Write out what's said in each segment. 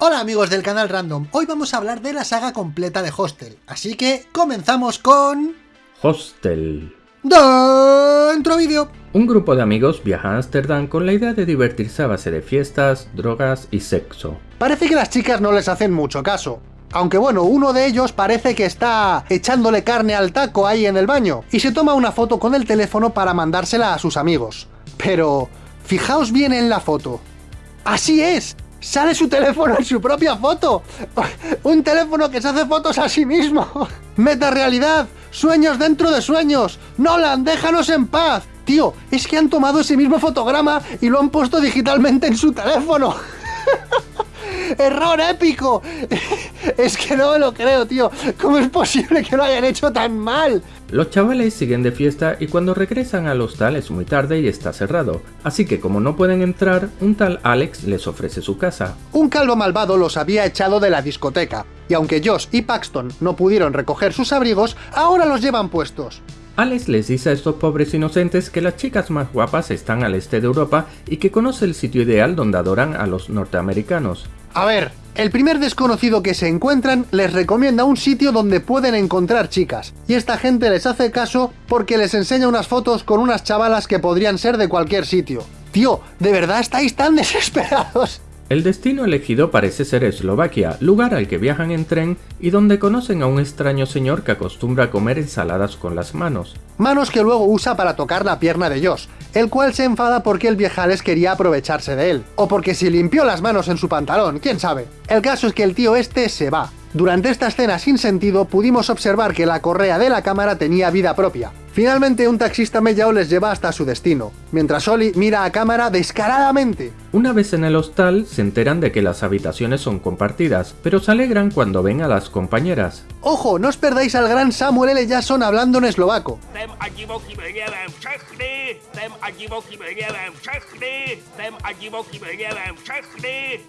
Hola amigos del canal Random, hoy vamos a hablar de la saga completa de Hostel, así que comenzamos con... Hostel. ¡Dentro vídeo! Un grupo de amigos viaja a Ámsterdam con la idea de divertirse a base de fiestas, drogas y sexo. Parece que las chicas no les hacen mucho caso. Aunque bueno, uno de ellos parece que está echándole carne al taco ahí en el baño, y se toma una foto con el teléfono para mandársela a sus amigos. Pero... fijaos bien en la foto. ¡Así es! Sale su teléfono en su propia foto. Un teléfono que se hace fotos a sí mismo. Meta realidad, sueños dentro de sueños. Nolan, déjanos en paz. Tío, es que han tomado ese mismo fotograma y lo han puesto digitalmente en su teléfono. ¡Error épico! Es que no me lo creo, tío. ¿Cómo es posible que lo hayan hecho tan mal? Los chavales siguen de fiesta y cuando regresan al hostal es muy tarde y está cerrado. Así que como no pueden entrar, un tal Alex les ofrece su casa. Un calvo malvado los había echado de la discoteca. Y aunque Josh y Paxton no pudieron recoger sus abrigos, ahora los llevan puestos. Alex les dice a estos pobres inocentes que las chicas más guapas están al este de Europa y que conoce el sitio ideal donde adoran a los norteamericanos. A ver, el primer desconocido que se encuentran les recomienda un sitio donde pueden encontrar chicas, y esta gente les hace caso porque les enseña unas fotos con unas chavalas que podrían ser de cualquier sitio. Tío, ¿de verdad estáis tan desesperados? El destino elegido parece ser Eslovaquia, lugar al que viajan en tren y donde conocen a un extraño señor que acostumbra a comer ensaladas con las manos. Manos que luego usa para tocar la pierna de Josh, el cual se enfada porque el viejales quería aprovecharse de él, o porque se limpió las manos en su pantalón, quién sabe. El caso es que el tío este se va. Durante esta escena sin sentido pudimos observar que la correa de la cámara tenía vida propia, Finalmente un taxista mellao les lleva hasta su destino, mientras Oli mira a cámara descaradamente. Una vez en el hostal, se enteran de que las habitaciones son compartidas, pero se alegran cuando ven a las compañeras. ¡Ojo! No os perdáis al gran Samuel L. Jackson hablando en eslovaco.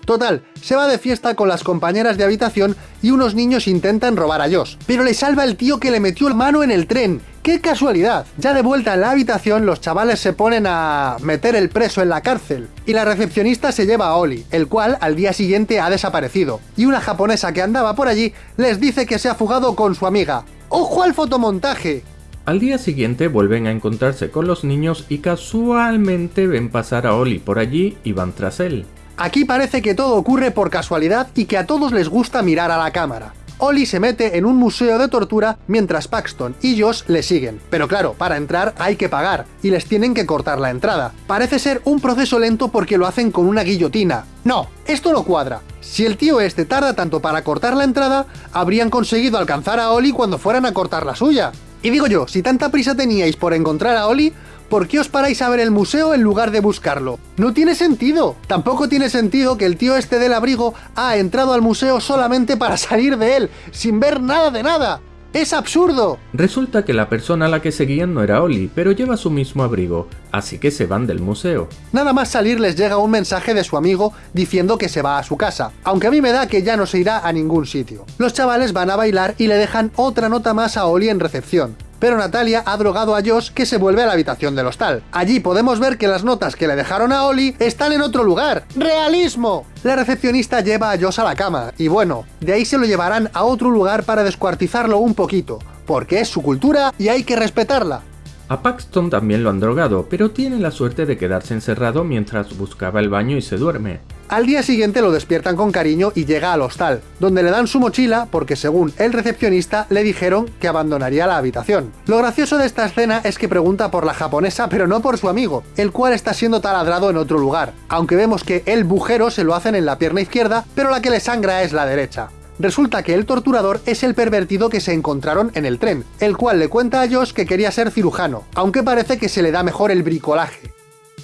Total, se va de fiesta con las compañeras de habitación y unos niños intentan robar a Josh, pero le salva el tío que le metió el mano en el tren, ¡Qué casualidad! Ya de vuelta en la habitación, los chavales se ponen a meter el preso en la cárcel, y la recepcionista se lleva a Oli, el cual al día siguiente ha desaparecido, y una japonesa que andaba por allí les dice que se ha fugado con su amiga. ¡Ojo al fotomontaje! Al día siguiente vuelven a encontrarse con los niños y casualmente ven pasar a Oli por allí y van tras él. Aquí parece que todo ocurre por casualidad y que a todos les gusta mirar a la cámara. Oli se mete en un museo de tortura mientras Paxton y Josh le siguen. Pero claro, para entrar hay que pagar, y les tienen que cortar la entrada. Parece ser un proceso lento porque lo hacen con una guillotina. No, esto no cuadra. Si el tío este tarda tanto para cortar la entrada, habrían conseguido alcanzar a Oli cuando fueran a cortar la suya. Y digo yo, si tanta prisa teníais por encontrar a Oli, ¿por qué os paráis a ver el museo en lugar de buscarlo? No tiene sentido. Tampoco tiene sentido que el tío este del abrigo ha entrado al museo solamente para salir de él, sin ver nada de nada. ¡Es absurdo! Resulta que la persona a la que seguían no era Oli, pero lleva su mismo abrigo, así que se van del museo. Nada más salir les llega un mensaje de su amigo diciendo que se va a su casa, aunque a mí me da que ya no se irá a ningún sitio. Los chavales van a bailar y le dejan otra nota más a Oli en recepción pero Natalia ha drogado a Josh que se vuelve a la habitación del hostal. Allí podemos ver que las notas que le dejaron a Oli están en otro lugar. ¡Realismo! La recepcionista lleva a Josh a la cama, y bueno, de ahí se lo llevarán a otro lugar para descuartizarlo un poquito, porque es su cultura y hay que respetarla. A Paxton también lo han drogado, pero tiene la suerte de quedarse encerrado mientras buscaba el baño y se duerme. Al día siguiente lo despiertan con cariño y llega al hostal, donde le dan su mochila porque según el recepcionista le dijeron que abandonaría la habitación. Lo gracioso de esta escena es que pregunta por la japonesa pero no por su amigo, el cual está siendo taladrado en otro lugar, aunque vemos que el bujero se lo hacen en la pierna izquierda, pero la que le sangra es la derecha. Resulta que el torturador es el pervertido que se encontraron en el tren, el cual le cuenta a Josh que quería ser cirujano, aunque parece que se le da mejor el bricolaje.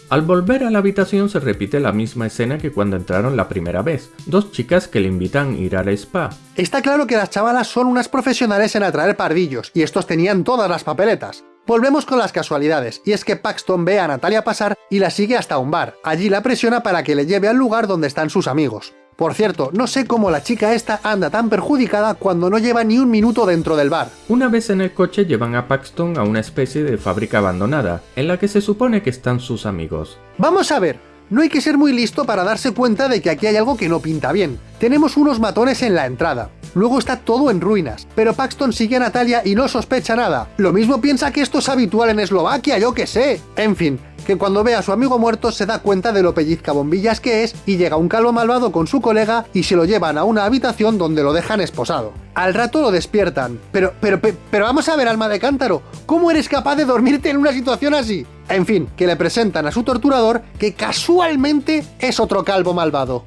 Al volver a la habitación se repite la misma escena que cuando entraron la primera vez, dos chicas que le invitan a ir al spa. Está claro que las chavalas son unas profesionales en atraer pardillos, y estos tenían todas las papeletas. Volvemos con las casualidades, y es que Paxton ve a Natalia pasar y la sigue hasta un bar. Allí la presiona para que le lleve al lugar donde están sus amigos. Por cierto, no sé cómo la chica esta anda tan perjudicada cuando no lleva ni un minuto dentro del bar. Una vez en el coche llevan a Paxton a una especie de fábrica abandonada, en la que se supone que están sus amigos. Vamos a ver, No hay que ser muy listo para darse cuenta de que aquí hay algo que no pinta bien. Tenemos unos matones en la entrada. Luego está todo en ruinas, pero Paxton sigue a Natalia y no sospecha nada. Lo mismo piensa que esto es habitual en Eslovaquia, yo que sé. En fin, que cuando ve a su amigo muerto se da cuenta de lo pellizca bombillas que es y llega un calvo malvado con su colega y se lo llevan a una habitación donde lo dejan esposado. Al rato lo despiertan. Pero, pero, pero vamos a ver, alma de cántaro, ¿cómo eres capaz de dormirte en una situación así? En fin, que le presentan a su torturador que casualmente es otro calvo malvado.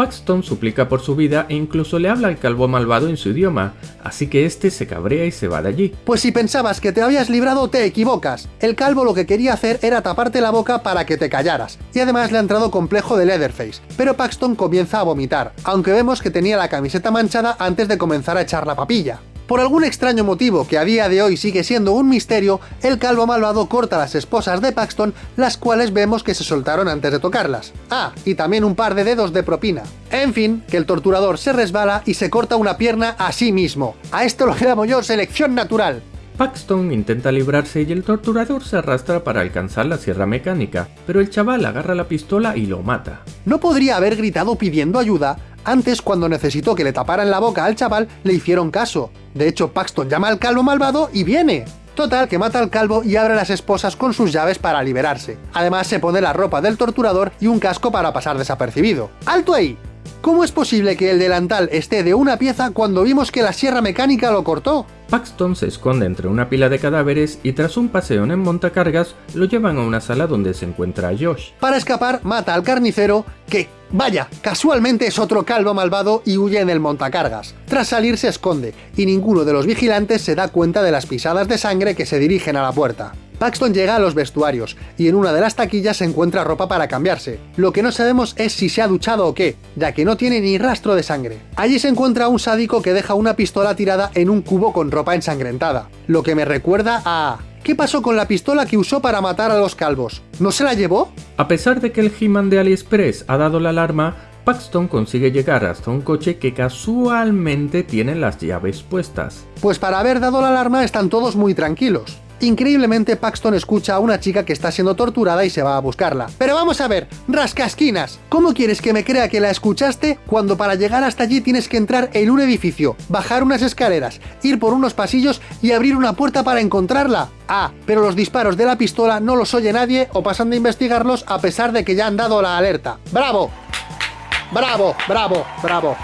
Paxton suplica por su vida e incluso le habla al calvo malvado en su idioma, así que este se cabrea y se va de allí. Pues si pensabas que te habías librado, te equivocas. El calvo lo que quería hacer era taparte la boca para que te callaras, y además le ha entrado complejo de Leatherface, pero Paxton comienza a vomitar, aunque vemos que tenía la camiseta manchada antes de comenzar a echar la papilla. Por algún extraño motivo que a día de hoy sigue siendo un misterio, el calvo malvado corta las esposas de Paxton, las cuales vemos que se soltaron antes de tocarlas. Ah, y también un par de dedos de propina. En fin, que el torturador se resbala y se corta una pierna a sí mismo. A esto lo llamo yo selección natural. Paxton intenta librarse y el torturador se arrastra para alcanzar la sierra mecánica, pero el chaval agarra la pistola y lo mata. No podría haber gritado pidiendo ayuda, antes, cuando necesitó que le taparan la boca al chaval, le hicieron caso. De hecho, Paxton llama al calvo malvado y viene. Total, que mata al calvo y abre las esposas con sus llaves para liberarse. Además, se pone la ropa del torturador y un casco para pasar desapercibido. ¡Alto ahí! ¿Cómo es posible que el delantal esté de una pieza cuando vimos que la sierra mecánica lo cortó? Paxton se esconde entre una pila de cadáveres y tras un paseo en montacargas lo llevan a una sala donde se encuentra a Josh. Para escapar, mata al carnicero, que, vaya, casualmente es otro calvo malvado y huye en el montacargas. Tras salir se esconde, y ninguno de los vigilantes se da cuenta de las pisadas de sangre que se dirigen a la puerta. Paxton llega a los vestuarios, y en una de las taquillas se encuentra ropa para cambiarse. Lo que no sabemos es si se ha duchado o qué, ya que no tiene ni rastro de sangre. Allí se encuentra un sádico que deja una pistola tirada en un cubo con ropa ensangrentada, lo que me recuerda a... ¿Qué pasó con la pistola que usó para matar a los calvos? ¿No se la llevó? A pesar de que el He-Man de AliExpress ha dado la alarma, Paxton consigue llegar hasta un coche que casualmente tiene las llaves puestas. Pues para haber dado la alarma están todos muy tranquilos. Increíblemente, Paxton escucha a una chica que está siendo torturada y se va a buscarla. Pero vamos a ver, rascasquinas, ¿cómo quieres que me crea que la escuchaste cuando para llegar hasta allí tienes que entrar en un edificio, bajar unas escaleras, ir por unos pasillos y abrir una puerta para encontrarla? Ah, pero los disparos de la pistola no los oye nadie o pasan de investigarlos a pesar de que ya han dado la alerta. ¡Bravo! ¡Bravo! ¡Bravo! ¡Bravo!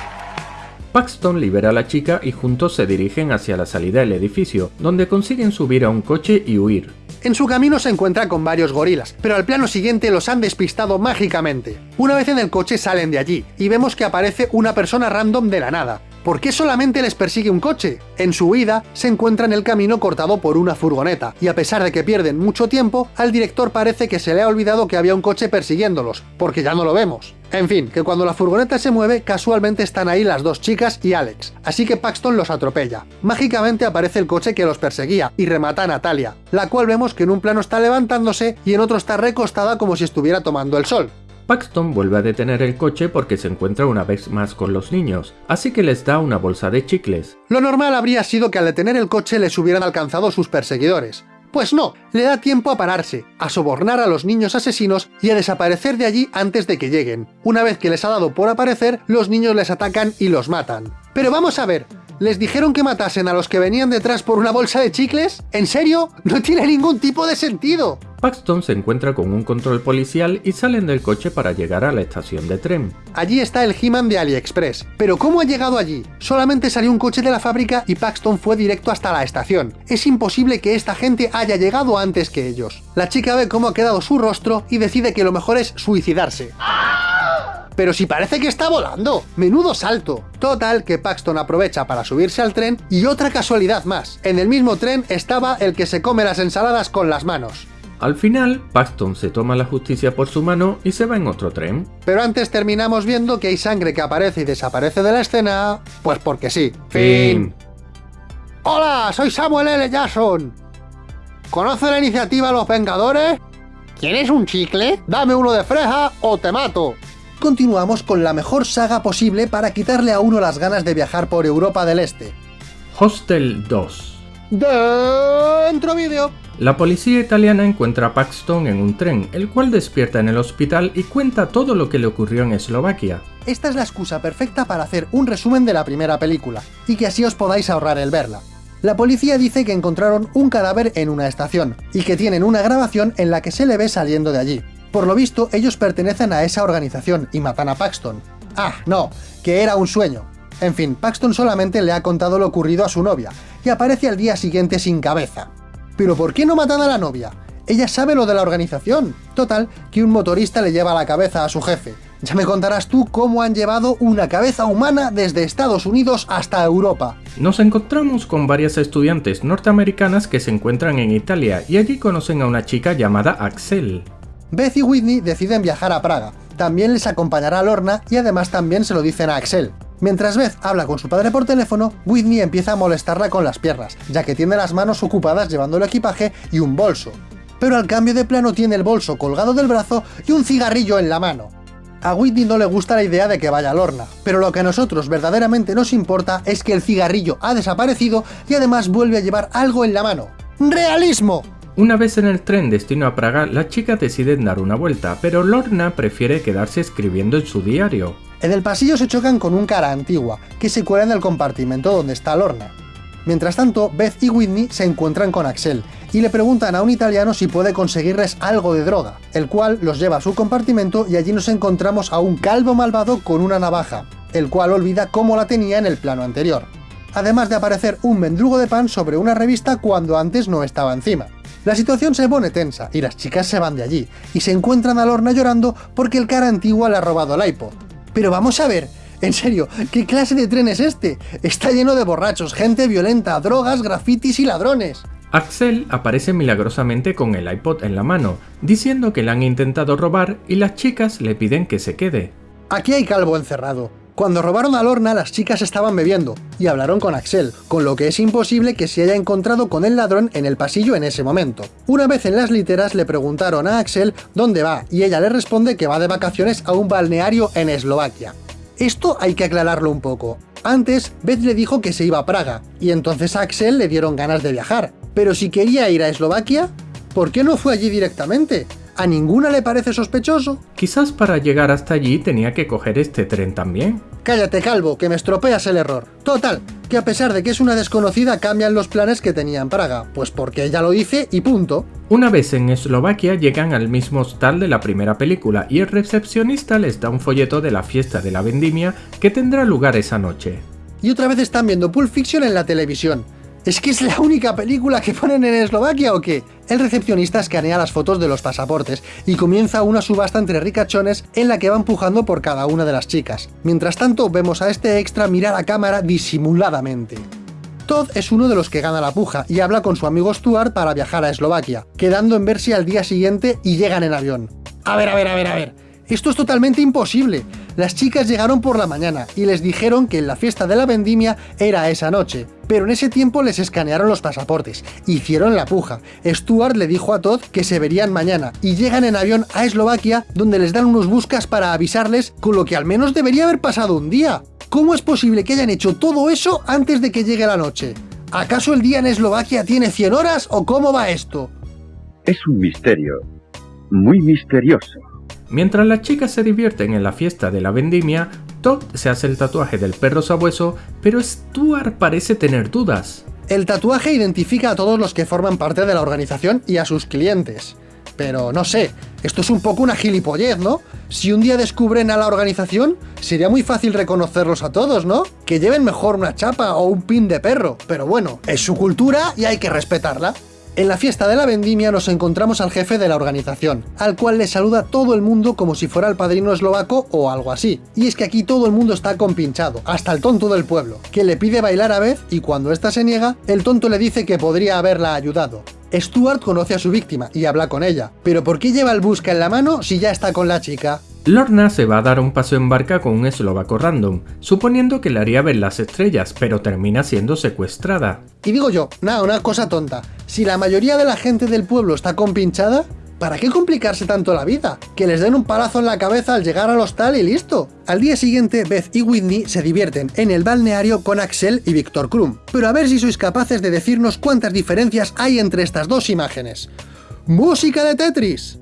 Paxton libera a la chica y juntos se dirigen hacia la salida del edificio, donde consiguen subir a un coche y huir. En su camino se encuentra con varios gorilas, pero al plano siguiente los han despistado mágicamente. Una vez en el coche salen de allí, y vemos que aparece una persona random de la nada. ¿Por qué solamente les persigue un coche? En su huida, se encuentra en el camino cortado por una furgoneta, y a pesar de que pierden mucho tiempo, al director parece que se le ha olvidado que había un coche persiguiéndolos, porque ya no lo vemos. En fin, que cuando la furgoneta se mueve, casualmente están ahí las dos chicas y Alex, así que Paxton los atropella. Mágicamente aparece el coche que los perseguía, y remata a Natalia, la cual vemos que en un plano está levantándose y en otro está recostada como si estuviera tomando el sol. Paxton vuelve a detener el coche porque se encuentra una vez más con los niños, así que les da una bolsa de chicles. Lo normal habría sido que al detener el coche les hubieran alcanzado sus perseguidores. Pues no, le da tiempo a pararse, a sobornar a los niños asesinos y a desaparecer de allí antes de que lleguen. Una vez que les ha dado por aparecer, los niños les atacan y los matan. Pero vamos a ver, ¿Les dijeron que matasen a los que venían detrás por una bolsa de chicles? ¿En serio? No tiene ningún tipo de sentido. Paxton se encuentra con un control policial y salen del coche para llegar a la estación de tren. Allí está el He-Man de AliExpress. Pero ¿cómo ha llegado allí? Solamente salió un coche de la fábrica y Paxton fue directo hasta la estación. Es imposible que esta gente haya llegado antes que ellos. La chica ve cómo ha quedado su rostro y decide que lo mejor es suicidarse. Pero si parece que está volando, menudo salto. Total, que Paxton aprovecha para subirse al tren y otra casualidad más. En el mismo tren estaba el que se come las ensaladas con las manos. Al final, Paxton se toma la justicia por su mano y se va en otro tren. Pero antes terminamos viendo que hay sangre que aparece y desaparece de la escena, pues porque sí. Fin. Hola, soy Samuel L. Jackson. ¿Conoce la iniciativa Los Vengadores? ¿Quieres un chicle? Dame uno de freja o te mato continuamos con la mejor saga posible para quitarle a uno las ganas de viajar por Europa del Este. Hostel 2 Dentro vídeo. La policía italiana encuentra a Paxton en un tren, el cual despierta en el hospital y cuenta todo lo que le ocurrió en Eslovaquia. Esta es la excusa perfecta para hacer un resumen de la primera película, y que así os podáis ahorrar el verla. La policía dice que encontraron un cadáver en una estación, y que tienen una grabación en la que se le ve saliendo de allí. Por lo visto, ellos pertenecen a esa organización y matan a Paxton. Ah, no, que era un sueño. En fin, Paxton solamente le ha contado lo ocurrido a su novia, y aparece al día siguiente sin cabeza. ¿Pero por qué no matan a la novia? Ella sabe lo de la organización. Total, que un motorista le lleva la cabeza a su jefe. Ya me contarás tú cómo han llevado una cabeza humana desde Estados Unidos hasta Europa. Nos encontramos con varias estudiantes norteamericanas que se encuentran en Italia y allí conocen a una chica llamada Axel. Beth y Whitney deciden viajar a Praga. También les acompañará Lorna y además también se lo dicen a Axel. Mientras Beth habla con su padre por teléfono, Whitney empieza a molestarla con las piernas, ya que tiene las manos ocupadas llevando el equipaje y un bolso. Pero al cambio de plano tiene el bolso colgado del brazo y un cigarrillo en la mano. A Whitney no le gusta la idea de que vaya Lorna, pero lo que a nosotros verdaderamente nos importa es que el cigarrillo ha desaparecido y además vuelve a llevar algo en la mano. ¡Realismo! Una vez en el tren destino a Praga, las chicas deciden dar una vuelta, pero Lorna prefiere quedarse escribiendo en su diario. En el pasillo se chocan con un cara antigua, que se cuela en el compartimento donde está Lorna. Mientras tanto, Beth y Whitney se encuentran con Axel, y le preguntan a un italiano si puede conseguirles algo de droga, el cual los lleva a su compartimento y allí nos encontramos a un calvo malvado con una navaja, el cual olvida cómo la tenía en el plano anterior. Además de aparecer un mendrugo de pan sobre una revista cuando antes no estaba encima. La situación se pone tensa y las chicas se van de allí, y se encuentran a Lorna llorando porque el cara antigua le ha robado el iPod. Pero vamos a ver, en serio, ¿qué clase de tren es este? Está lleno de borrachos, gente violenta, drogas, grafitis y ladrones. Axel aparece milagrosamente con el iPod en la mano, diciendo que le han intentado robar y las chicas le piden que se quede. Aquí hay calvo encerrado. Cuando robaron a Lorna, las chicas estaban bebiendo, y hablaron con Axel, con lo que es imposible que se haya encontrado con el ladrón en el pasillo en ese momento. Una vez en las literas le preguntaron a Axel dónde va, y ella le responde que va de vacaciones a un balneario en Eslovaquia. Esto hay que aclararlo un poco. Antes, Beth le dijo que se iba a Praga, y entonces a Axel le dieron ganas de viajar. Pero si quería ir a Eslovaquia, ¿por qué no fue allí directamente? ¿A ninguna le parece sospechoso? Quizás para llegar hasta allí tenía que coger este tren también. Cállate, calvo, que me estropeas el error. Total, que a pesar de que es una desconocida cambian los planes que tenía en Praga, pues porque ella lo dice y punto. Una vez en Eslovaquia llegan al mismo hostal de la primera película y el recepcionista les da un folleto de la fiesta de la vendimia que tendrá lugar esa noche. Y otra vez están viendo Pulp Fiction en la televisión. ¿Es que es la única película que ponen en Eslovaquia o qué? El recepcionista escanea las fotos de los pasaportes y comienza una subasta entre ricachones en la que va empujando por cada una de las chicas. Mientras tanto, vemos a este extra mirar a cámara disimuladamente. Todd es uno de los que gana la puja y habla con su amigo Stuart para viajar a Eslovaquia, quedando en verse al día siguiente y llegan en avión. A ver, a ver, a ver, a ver. Esto es totalmente imposible. Las chicas llegaron por la mañana y les dijeron que la fiesta de la vendimia era esa noche. Pero en ese tiempo les escanearon los pasaportes, hicieron la puja. Stuart le dijo a Todd que se verían mañana y llegan en avión a Eslovaquia donde les dan unos buscas para avisarles con lo que al menos debería haber pasado un día. ¿Cómo es posible que hayan hecho todo eso antes de que llegue la noche? ¿Acaso el día en Eslovaquia tiene 100 horas o cómo va esto? Es un misterio, muy misterioso. Mientras las chicas se divierten en la fiesta de la vendimia, Todd se hace el tatuaje del perro sabueso, pero Stuart parece tener dudas. El tatuaje identifica a todos los que forman parte de la organización y a sus clientes. Pero no sé, esto es un poco una gilipollez, ¿no? Si un día descubren a la organización, sería muy fácil reconocerlos a todos, ¿no? Que lleven mejor una chapa o un pin de perro, pero bueno, es su cultura y hay que respetarla. En la fiesta de la vendimia nos encontramos al jefe de la organización, al cual le saluda todo el mundo como si fuera el padrino eslovaco o algo así. Y es que aquí todo el mundo está compinchado, hasta el tonto del pueblo, que le pide bailar a Beth y cuando ésta se niega, el tonto le dice que podría haberla ayudado. Stuart conoce a su víctima y habla con ella, pero ¿por qué lleva el busca en la mano si ya está con la chica? Lorna se va a dar un paseo en barca con un eslovaco random, suponiendo que le haría ver las estrellas, pero termina siendo secuestrada. Y digo yo, nada, una cosa tonta, si la mayoría de la gente del pueblo está compinchada, ¿Para qué complicarse tanto la vida? Que les den un palazo en la cabeza al llegar al hostal y listo. Al día siguiente, Beth y Whitney se divierten en el balneario con Axel y Víctor Krum. Pero a ver si sois capaces de decirnos cuántas diferencias hay entre estas dos imágenes. ¡Música de Tetris!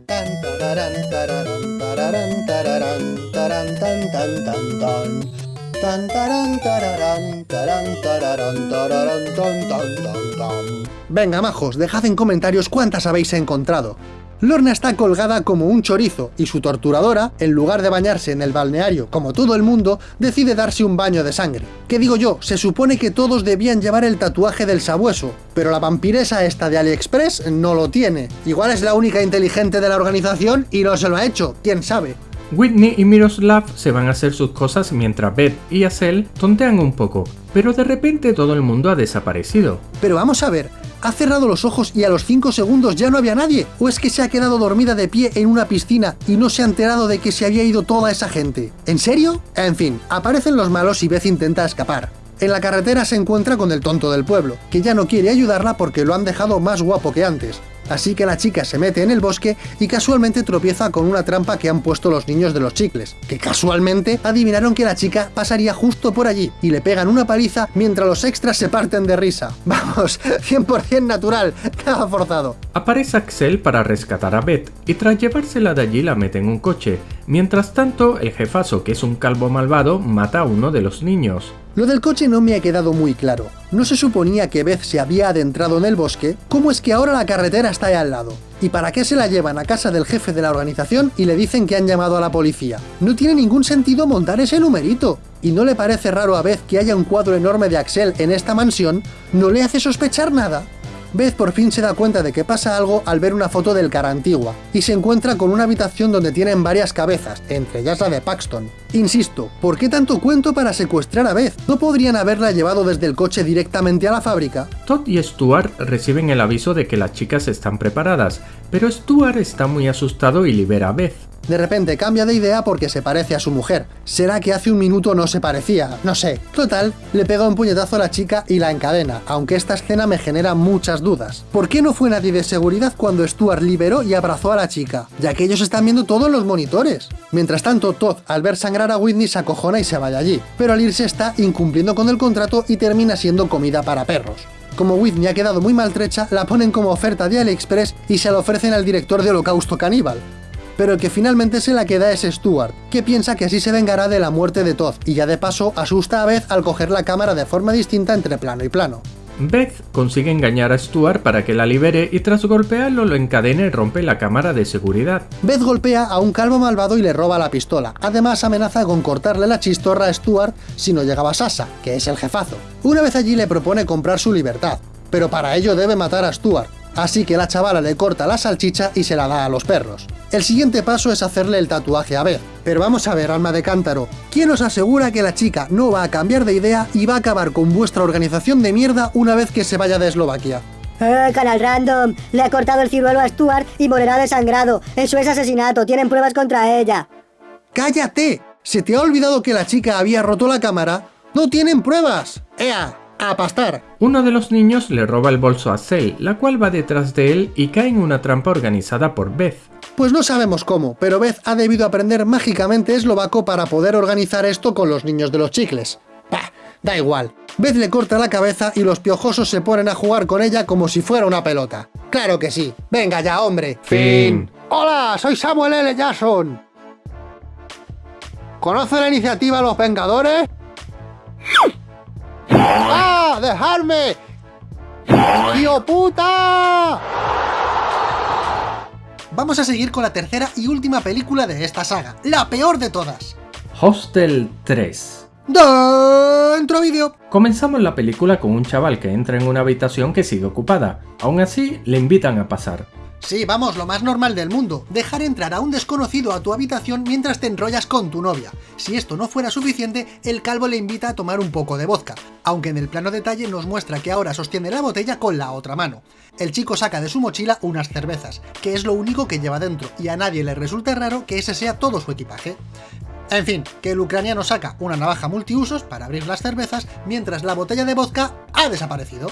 Venga, majos, dejad en comentarios cuántas habéis encontrado. Lorna está colgada como un chorizo, y su torturadora, en lugar de bañarse en el balneario como todo el mundo, decide darse un baño de sangre. ¿Qué digo yo? Se supone que todos debían llevar el tatuaje del sabueso, pero la vampiresa esta de AliExpress no lo tiene. Igual es la única inteligente de la organización y no se lo ha hecho, quién sabe. Whitney y Miroslav se van a hacer sus cosas mientras Beth y Acel tontean un poco, pero de repente todo el mundo ha desaparecido. Pero vamos a ver, ¿ha cerrado los ojos y a los 5 segundos ya no había nadie? ¿O es que se ha quedado dormida de pie en una piscina y no se ha enterado de que se había ido toda esa gente? ¿En serio? En fin, aparecen los malos y Beth intenta escapar. En la carretera se encuentra con el tonto del pueblo, que ya no quiere ayudarla porque lo han dejado más guapo que antes. Así que la chica se mete en el bosque y casualmente tropieza con una trampa que han puesto los niños de los chicles, que casualmente adivinaron que la chica pasaría justo por allí y le pegan una paliza mientras los extras se parten de risa. Vamos, 100% natural, nada forzado. Aparece Axel para rescatar a Beth y tras llevársela de allí la mete en un coche. Mientras tanto, el jefazo, que es un calvo malvado, mata a uno de los niños. Lo del coche no me ha quedado muy claro. ¿No se suponía que Beth se había adentrado en el bosque? ¿Cómo es que ahora la carretera está ahí al lado? ¿Y para qué se la llevan a casa del jefe de la organización y le dicen que han llamado a la policía? No tiene ningún sentido montar ese numerito. ¿Y no le parece raro a Beth que haya un cuadro enorme de Axel en esta mansión? ¿No le hace sospechar nada? Beth por fin se da cuenta de que pasa algo al ver una foto del cara antigua, y se encuentra con una habitación donde tienen varias cabezas, entre ellas la de Paxton. Insisto, ¿por qué tanto cuento para secuestrar a Beth? ¿No podrían haberla llevado desde el coche directamente a la fábrica? Todd y Stuart reciben el aviso de que las chicas están preparadas, pero Stuart está muy asustado y libera a Beth. De repente cambia de idea porque se parece a su mujer. ¿Será que hace un minuto no se parecía? No sé. Total, le pega un puñetazo a la chica y la encadena, aunque esta escena me genera muchas dudas. ¿Por qué no fue nadie de seguridad cuando Stuart liberó y abrazó a la chica? Ya que ellos están viendo todos los monitores. Mientras tanto, Todd, al ver sangrar a Whitney, se acojona y se vaya allí. Pero al irse está incumpliendo con el contrato y termina siendo comida para perros. Como Whitney ha quedado muy maltrecha, la ponen como oferta de AliExpress y se la ofrecen al director de Holocausto Caníbal pero el que finalmente se la queda es Stuart, que piensa que así se vengará de la muerte de Todd, y ya de paso asusta a Beth al coger la cámara de forma distinta entre plano y plano. Beth consigue engañar a Stuart para que la libere y tras golpearlo lo encadena y rompe la cámara de seguridad. Beth golpea a un calvo malvado y le roba la pistola. Además amenaza con cortarle la chistorra a Stuart si no llegaba Sasa, que es el jefazo. Una vez allí le propone comprar su libertad, pero para ello debe matar a Stuart. Así que la chavala le corta la salchicha y se la da a los perros. El siguiente paso es hacerle el tatuaje a Beth. Pero vamos a ver, alma de cántaro, ¿quién os asegura que la chica no va a cambiar de idea y va a acabar con vuestra organización de mierda una vez que se vaya de Eslovaquia? Eh, canal random, le ha cortado el ciruelo a Stuart y morirá desangrado. Eso es asesinato, tienen pruebas contra ella. ¡Cállate! ¿Se te ha olvidado que la chica había roto la cámara? ¡No tienen pruebas! ¡Ea! ¡A pastar! Uno de los niños le roba el bolso a Cell, la cual va detrás de él y cae en una trampa organizada por Beth. Pues no sabemos cómo, pero Beth ha debido aprender mágicamente eslovaco para poder organizar esto con los niños de los chicles. Bah, da igual. Beth le corta la cabeza y los piojosos se ponen a jugar con ella como si fuera una pelota. ¡Claro que sí! ¡Venga ya, hombre! Fin. ¡Hola! Soy Samuel L. Jackson. ¿Conoce la iniciativa Los Vengadores? ¡Ah! ¡Dejarme! ¡Tío puta! Vamos a seguir con la tercera y última película de esta saga, la peor de todas. Hostel 3. Dentro vídeo. Comenzamos la película con un chaval que entra en una habitación que sigue ocupada. Aún así, le invitan a pasar. Sí, vamos, lo más normal del mundo, dejar entrar a un desconocido a tu habitación mientras te enrollas con tu novia. Si esto no fuera suficiente, el calvo le invita a tomar un poco de vodka, aunque en el plano detalle nos muestra que ahora sostiene la botella con la otra mano. El chico saca de su mochila unas cervezas, que es lo único que lleva dentro, y a nadie le resulta raro que ese sea todo su equipaje. En fin, que el ucraniano saca una navaja multiusos para abrir las cervezas, mientras la botella de vodka ha desaparecido.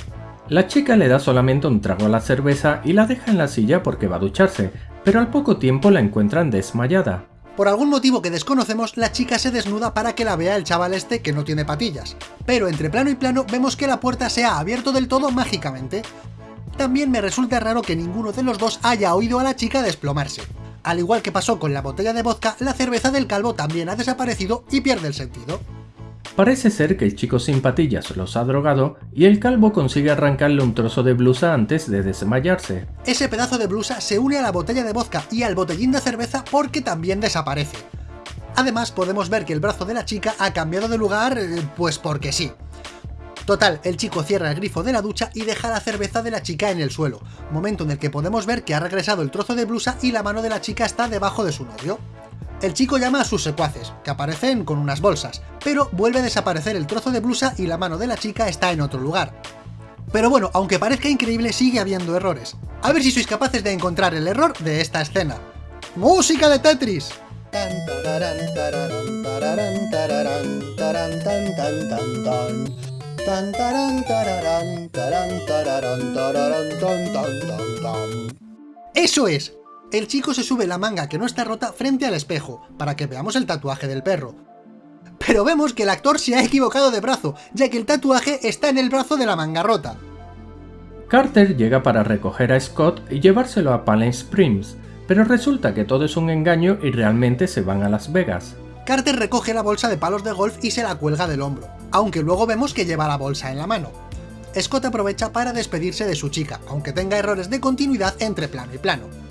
La chica le da solamente un trago a la cerveza y la deja en la silla porque va a ducharse, pero al poco tiempo la encuentran desmayada. Por algún motivo que desconocemos, la chica se desnuda para que la vea el chaval este que no tiene patillas. Pero entre plano y plano vemos que la puerta se ha abierto del todo mágicamente. También me resulta raro que ninguno de los dos haya oído a la chica desplomarse. Al igual que pasó con la botella de vodka, la cerveza del calvo también ha desaparecido y pierde el sentido. Parece ser que el chico sin patillas los ha drogado y el calvo consigue arrancarle un trozo de blusa antes de desmayarse. Ese pedazo de blusa se une a la botella de vodka y al botellín de cerveza porque también desaparece. Además podemos ver que el brazo de la chica ha cambiado de lugar, eh, pues porque sí. Total, el chico cierra el grifo de la ducha y deja la cerveza de la chica en el suelo, momento en el que podemos ver que ha regresado el trozo de blusa y la mano de la chica está debajo de su novio. El chico llama a sus secuaces, que aparecen con unas bolsas, pero vuelve a desaparecer el trozo de blusa y la mano de la chica está en otro lugar. Pero bueno, aunque parezca increíble, sigue habiendo errores. A ver si sois capaces de encontrar el error de esta escena. ¡Música de Tetris! ¡Eso es! El chico se sube la manga que no está rota frente al espejo, para que veamos el tatuaje del perro. Pero vemos que el actor se ha equivocado de brazo, ya que el tatuaje está en el brazo de la manga rota. Carter llega para recoger a Scott y llevárselo a Palm Springs, pero resulta que todo es un engaño y realmente se van a Las Vegas. Carter recoge la bolsa de palos de golf y se la cuelga del hombro, aunque luego vemos que lleva la bolsa en la mano. Scott aprovecha para despedirse de su chica, aunque tenga errores de continuidad entre plano y plano.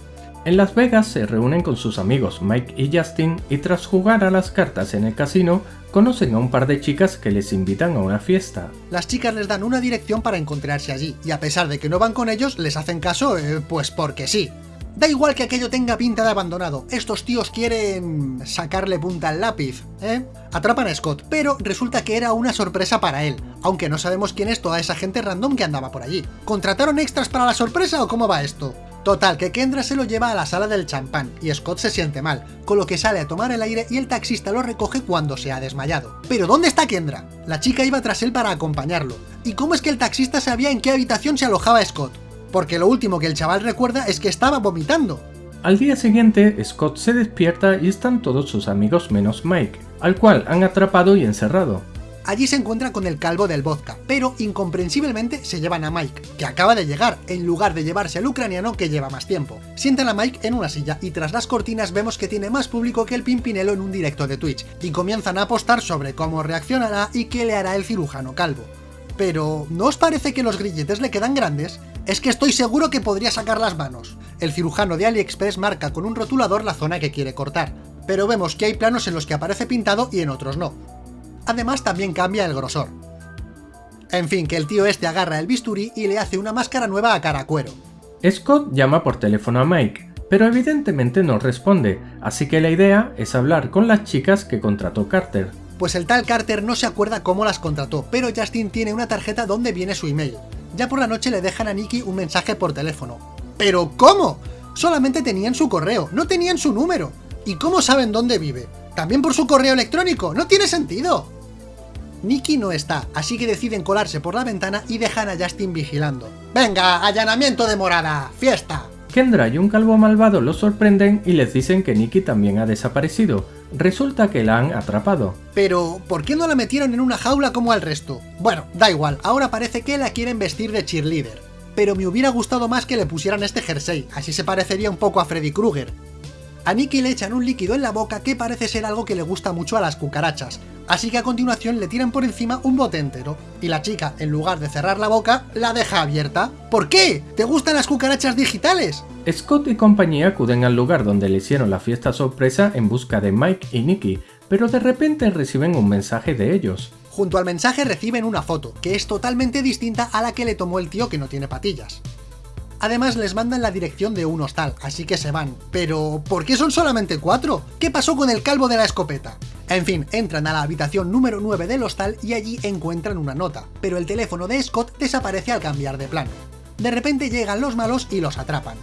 En Las Vegas se reúnen con sus amigos Mike y Justin y tras jugar a las cartas en el casino, conocen a un par de chicas que les invitan a una fiesta. Las chicas les dan una dirección para encontrarse allí, y a pesar de que no van con ellos, les hacen caso, eh, pues porque sí. Da igual que aquello tenga pinta de abandonado, estos tíos quieren... sacarle punta al lápiz, ¿eh? Atrapan a Scott, pero resulta que era una sorpresa para él, aunque no sabemos quién es toda esa gente random que andaba por allí. ¿Contrataron extras para la sorpresa o cómo va esto? Total, que Kendra se lo lleva a la sala del champán, y Scott se siente mal, con lo que sale a tomar el aire y el taxista lo recoge cuando se ha desmayado. ¿Pero dónde está Kendra? La chica iba tras él para acompañarlo. ¿Y cómo es que el taxista sabía en qué habitación se alojaba Scott? Porque lo último que el chaval recuerda es que estaba vomitando. Al día siguiente, Scott se despierta y están todos sus amigos menos Mike, al cual han atrapado y encerrado. Allí se encuentra con el calvo del vodka, pero incomprensiblemente se llevan a Mike, que acaba de llegar, en lugar de llevarse al ucraniano que lleva más tiempo. Sientan a Mike en una silla y tras las cortinas vemos que tiene más público que el Pimpinelo en un directo de Twitch, y comienzan a apostar sobre cómo reaccionará y qué le hará el cirujano calvo. Pero, ¿no os parece que los grilletes le quedan grandes? Es que estoy seguro que podría sacar las manos. El cirujano de AliExpress marca con un rotulador la zona que quiere cortar, pero vemos que hay planos en los que aparece pintado y en otros no. Además también cambia el grosor. En fin, que el tío este agarra el bisturí y le hace una máscara nueva a Caracuero. Scott llama por teléfono a Mike, pero evidentemente no responde, así que la idea es hablar con las chicas que contrató Carter. Pues el tal Carter no se acuerda cómo las contrató, pero Justin tiene una tarjeta donde viene su email. Ya por la noche le dejan a Nicky un mensaje por teléfono. ¿Pero cómo? Solamente tenían su correo, no tenían su número. ¿Y cómo saben dónde vive? También por su correo electrónico, no tiene sentido. Nicky no está, así que deciden colarse por la ventana y dejan a Justin vigilando. ¡Venga, allanamiento de morada! ¡Fiesta! Kendra y un calvo malvado los sorprenden y les dicen que Nicky también ha desaparecido. Resulta que la han atrapado. Pero, ¿por qué no la metieron en una jaula como al resto? Bueno, da igual, ahora parece que la quieren vestir de cheerleader. Pero me hubiera gustado más que le pusieran este jersey, así se parecería un poco a Freddy Krueger. A Nicky le echan un líquido en la boca que parece ser algo que le gusta mucho a las cucarachas, así que a continuación le tiran por encima un bote entero, y la chica, en lugar de cerrar la boca, la deja abierta. ¿Por qué? ¿Te gustan las cucarachas digitales? Scott y compañía acuden al lugar donde le hicieron la fiesta sorpresa en busca de Mike y Nicky, pero de repente reciben un mensaje de ellos. Junto al mensaje reciben una foto, que es totalmente distinta a la que le tomó el tío que no tiene patillas. Además les mandan la dirección de un hostal, así que se van. Pero, ¿por qué son solamente cuatro? ¿Qué pasó con el calvo de la escopeta? En fin, entran a la habitación número 9 del hostal y allí encuentran una nota, pero el teléfono de Scott desaparece al cambiar de plano. De repente llegan los malos y los atrapan.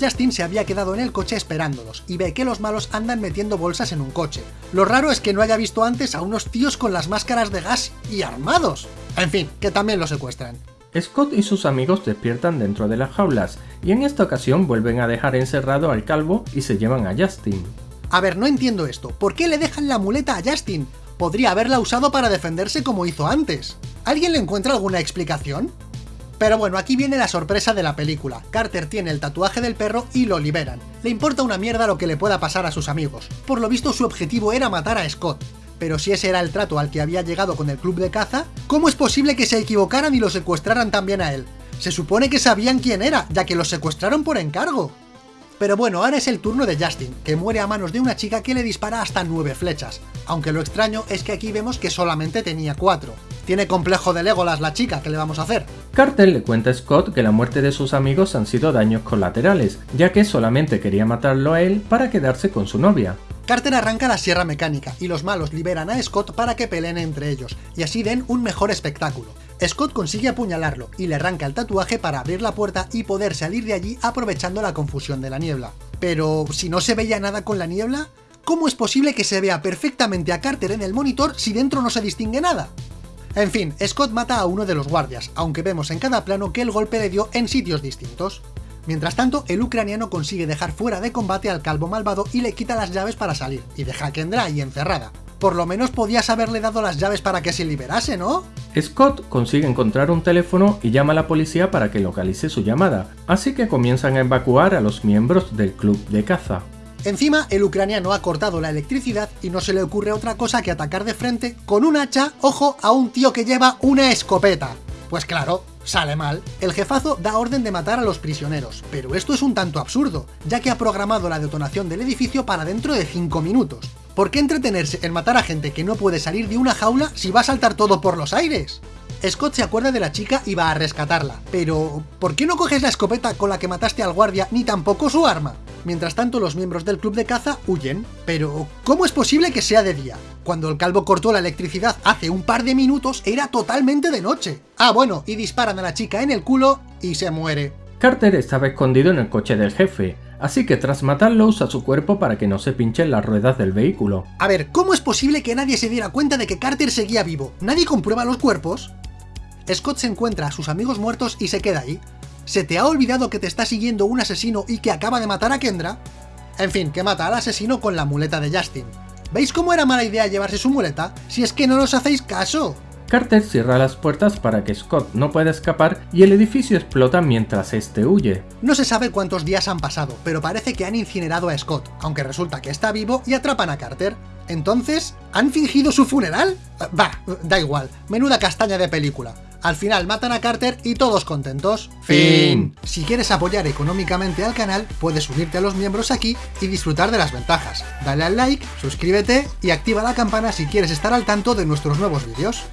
Justin se había quedado en el coche esperándolos, y ve que los malos andan metiendo bolsas en un coche. Lo raro es que no haya visto antes a unos tíos con las máscaras de gas y armados. En fin, que también lo secuestran. Scott y sus amigos despiertan dentro de las jaulas y en esta ocasión vuelven a dejar encerrado al calvo y se llevan a Justin. A ver, no entiendo esto. ¿Por qué le dejan la muleta a Justin? Podría haberla usado para defenderse como hizo antes. ¿Alguien le encuentra alguna explicación? Pero bueno, aquí viene la sorpresa de la película. Carter tiene el tatuaje del perro y lo liberan. Le importa una mierda lo que le pueda pasar a sus amigos. Por lo visto su objetivo era matar a Scott. Pero si ese era el trato al que había llegado con el club de caza, ¿cómo es posible que se equivocaran y lo secuestraran también a él? Se supone que sabían quién era, ya que lo secuestraron por encargo. Pero bueno, ahora es el turno de Justin, que muere a manos de una chica que le dispara hasta nueve flechas, aunque lo extraño es que aquí vemos que solamente tenía cuatro. Tiene complejo de Legolas la chica, ¿qué le vamos a hacer? Carter le cuenta a Scott que la muerte de sus amigos han sido daños colaterales, ya que solamente quería matarlo a él para quedarse con su novia. Carter arranca la sierra mecánica y los malos liberan a Scott para que peleen entre ellos, y así den un mejor espectáculo. Scott consigue apuñalarlo y le arranca el tatuaje para abrir la puerta y poder salir de allí aprovechando la confusión de la niebla. Pero, si no se veía nada con la niebla, ¿cómo es posible que se vea perfectamente a Carter en el monitor si dentro no se distingue nada? En fin, Scott mata a uno de los guardias, aunque vemos en cada plano que el golpe le dio en sitios distintos. Mientras tanto, el ucraniano consigue dejar fuera de combate al calvo malvado y le quita las llaves para salir, y deja a Kendra ahí encerrada. Por lo menos podías haberle dado las llaves para que se liberase, ¿no? Scott consigue encontrar un teléfono y llama a la policía para que localice su llamada, así que comienzan a evacuar a los miembros del club de caza. Encima, el ucraniano ha cortado la electricidad y no se le ocurre otra cosa que atacar de frente con un hacha, ojo, a un tío que lleva una escopeta. Pues claro, sale mal. El jefazo da orden de matar a los prisioneros, pero esto es un tanto absurdo, ya que ha programado la detonación del edificio para dentro de 5 minutos. ¿Por qué entretenerse en matar a gente que no puede salir de una jaula si va a saltar todo por los aires? Scott se acuerda de la chica y va a rescatarla, pero ¿por qué no coges la escopeta con la que mataste al guardia ni tampoco su arma? Mientras tanto los miembros del club de caza huyen, pero ¿cómo es posible que sea de día? Cuando el calvo cortó la electricidad hace un par de minutos era totalmente de noche. Ah bueno, y disparan a la chica en el culo y se muere. Carter estaba escondido en el coche del jefe, así que tras matarlo usa su cuerpo para que no se pinchen las ruedas del vehículo. A ver, ¿cómo es posible que nadie se diera cuenta de que Carter seguía vivo? ¿Nadie comprueba los cuerpos? Scott se encuentra a sus amigos muertos y se queda ahí. ¿Se te ha olvidado que te está siguiendo un asesino y que acaba de matar a Kendra? En fin, que mata al asesino con la muleta de Justin. ¿Veis cómo era mala idea llevarse su muleta? Si es que no nos hacéis caso. Carter cierra las puertas para que Scott no pueda escapar y el edificio explota mientras este huye. No se sabe cuántos días han pasado, pero parece que han incinerado a Scott, aunque resulta que está vivo y atrapan a Carter. Entonces, ¿han fingido su funeral? Va, da igual, menuda castaña de película. Al final matan a Carter y todos contentos. Fin. Si quieres apoyar económicamente al canal, puedes unirte a los miembros aquí y disfrutar de las ventajas. Dale al like, suscríbete y activa la campana si quieres estar al tanto de nuestros nuevos vídeos.